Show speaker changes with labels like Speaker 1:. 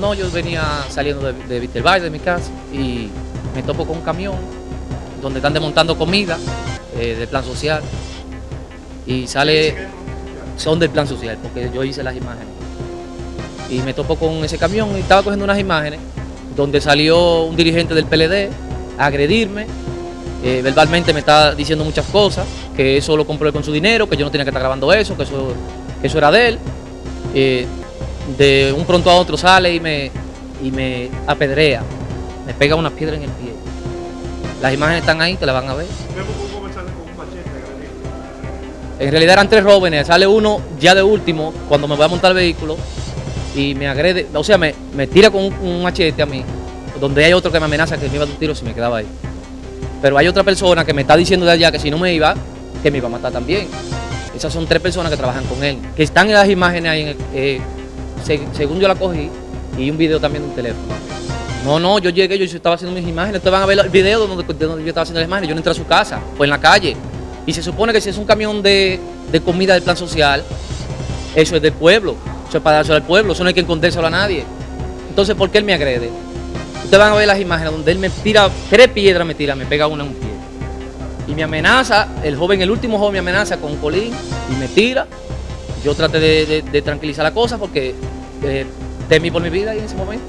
Speaker 1: No, yo venía saliendo de, de Vitervalle, de mi casa, y me topo con un camión donde están desmontando comida eh, del plan social. Y sale, son del plan social, porque yo hice las imágenes. Y me topo con ese camión y estaba cogiendo unas imágenes donde salió un dirigente del PLD a agredirme. eh, verbalmente me está diciendo muchas cosas, que eso lo compró él con su dinero, que yo no tenía que estar grabando eso, que eso, eso era de él. Eh, de un pronto a otro sale y me, y me apedrea, me pega una piedra en el pie. Las imágenes están ahí, te las van a ver. En realidad eran tres jóvenes, sale uno ya de último cuando me voy a montar el vehículo y me agrede, o sea, me, me tira con un, un machete a mí, donde hay otro que me amenaza que me iba a dar un tiro si me quedaba ahí. Pero hay otra persona que me está diciendo de allá que si no me iba, que me iba a matar también. Esas son tres personas que trabajan con él, que están en las imágenes ahí, en el- eh, según yo la cogí, y un video también de un teléfono. No, no, yo llegué, yo estaba haciendo mis imágenes, ustedes van a ver el video de donde, de donde yo estaba haciendo las imágenes, yo no entré a su casa, fue en la calle. Y se supone que si es un camión de, de comida del plan social, eso es del pueblo, eso es para dárselo al pueblo, eso no hay que escondérselo a nadie. Entonces, ¿por qué él me agrede? Ustedes van a ver las imágenes donde él me tira, tres piedras me tira, me pega una en un pie. Y me amenaza, el joven, el último joven me amenaza con un colín y me tira. Yo traté de- de tranquilizar la cosa porque eh, temí por mi vida en ese momento.